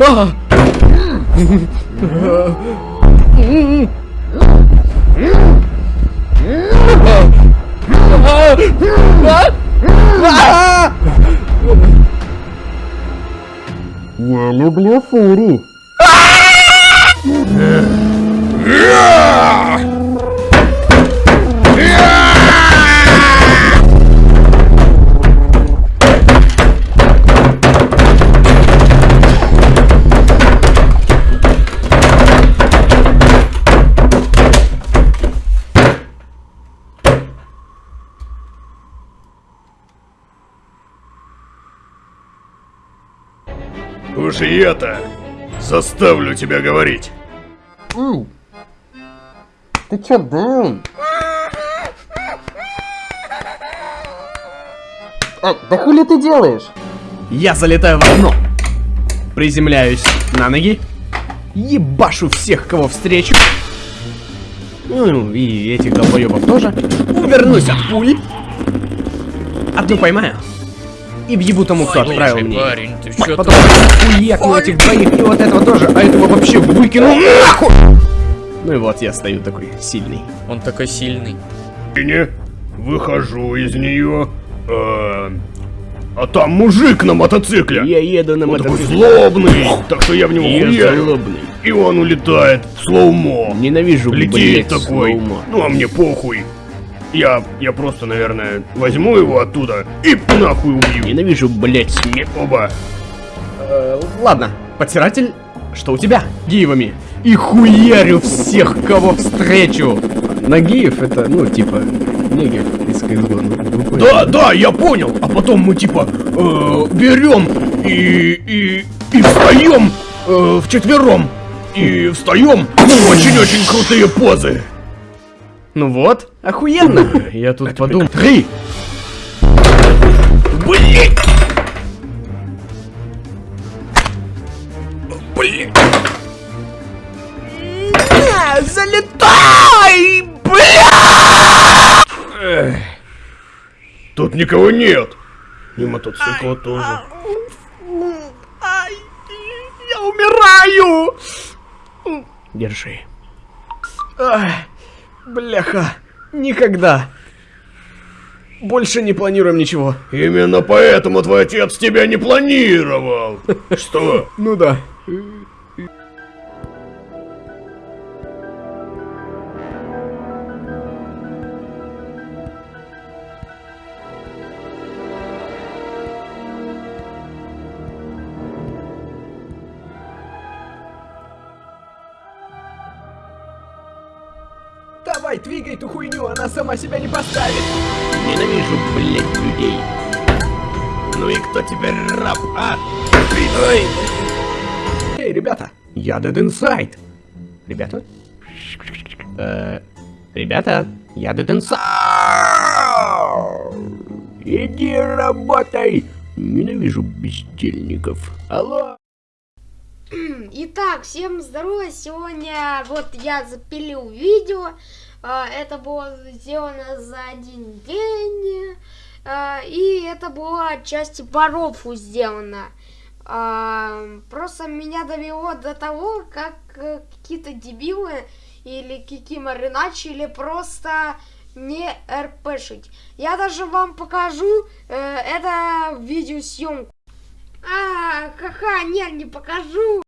А! Я люблю фури. Уж и это заставлю тебя говорить. Ты чё, даун? А, да хули ты делаешь? Я залетаю в окно. Приземляюсь на ноги. Ебашу всех, кого встречу. Ну, и этих долбоебов тоже. Увернусь от пули. Одну поймаю. И въебу тому, кто отправил мне. парень, ты чё Потом хуякну этих двоих и вот этого тоже, а этого вообще выкину нахуй! Ну и вот я стою такой сильный. Он такой сильный. Не выхожу из нее. А, а там мужик на мотоцикле. Я еду на Он такой мотоцикле. злобный, так что я в него Я хуярю. злобный. И он улетает в slow-mo. Ненавижу, Летит блядь, такой. slow-mo. Ну а мне похуй. Я, я просто, наверное, возьму его оттуда и нахуй убью. Ненавижу, блядь. Не оба. Э, ладно, подсиратель, что у тебя? Гиевами. И хуярю всех, кого встречу. Нагиев это, ну, типа, негев из CSGO. ну. Да, да, я понял. А потом мы типа э, берем и и и встаем э, вчетвером и встаем в очень-очень крутые позы. Ну вот, охуенно. Я тут подумал. Три. Блин. Блин. Залетай, бля! Тут никого нет. И мотоцикла тоже. Ай, я умираю. Держи. Ай, бляха, никогда. Больше не планируем ничего. Именно поэтому твой отец тебя не планировал. Что? Ну да. Давай, двигай эту хуйню, она сама себя не поставит. Ненавижу, блядь, людей. Ну и кто теперь раб, а? Ой. Эй, ребята, я Dead Inside. Ребята? Э, ребята, я Dead Inside. Иди работай. Ненавижу бездельников. Алло. Итак, всем здорово! Сегодня вот я запилил видео. А, Это было сделано за один день. А, И это было отчасти по сделано. А, Просто меня довело до того, как э, какие-то дебилы или кикиморы начали просто не РПшить. Я даже вам покажу э, это видеосъемку. А, ха-ха, нет, не покажу.